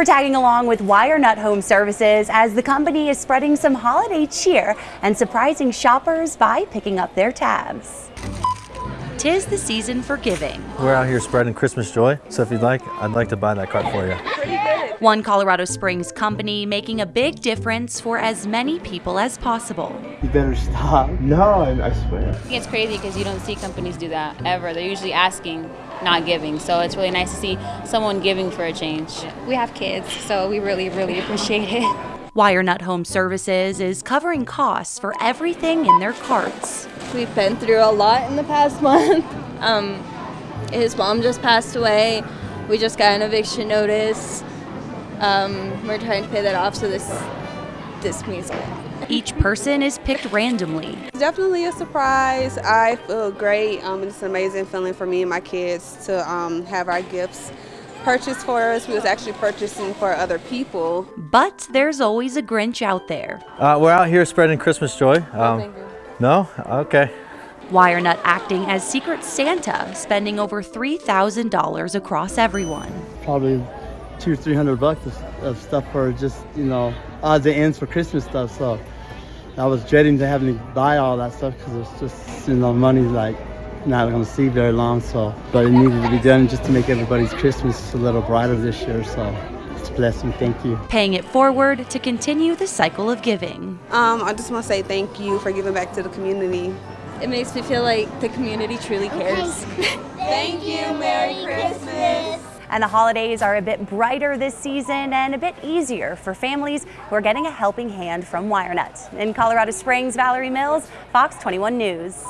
We're tagging along with WireNut Home Services as the company is spreading some holiday cheer and surprising shoppers by picking up their tabs. Tis the season for giving. We're out here spreading Christmas joy, so if you'd like, I'd like to buy that cart for you. One Colorado Springs company making a big difference for as many people as possible. You better stop. No, I, I swear. I think it's crazy because you don't see companies do that ever. They're usually asking, not giving. So it's really nice to see someone giving for a change. We have kids, so we really, really appreciate it. WireNut Home Services is covering costs for everything in their carts. We've been through a lot in the past month. Um, his mom just passed away. We just got an eviction notice. Um, we're trying to pay that off, so this this means Each person is picked randomly. It's definitely a surprise. I feel great. Um, it's an amazing feeling for me and my kids to um, have our gifts purchased for us. We was actually purchasing for other people. But there's always a Grinch out there. Uh, we're out here spreading Christmas joy. Um, no? Okay. WireNut acting as Secret Santa, spending over $3,000 across everyone. Probably two, three hundred bucks of, of stuff for just, you know, odds and ends for Christmas stuff. So I was dreading to having to buy all that stuff because it's just, you know, money's like not going to see very long. So, but it needed to be done just to make everybody's Christmas a little brighter this year. So it's a blessing. Thank you. Paying it forward to continue the cycle of giving. Um, I just want to say thank you for giving back to the community. it makes me feel like the community truly cares. Thank you. Merry Christmas. And the holidays are a bit brighter this season and a bit easier for families who are getting a helping hand from WireNut. In Colorado Springs, Valerie Mills, Fox 21 News.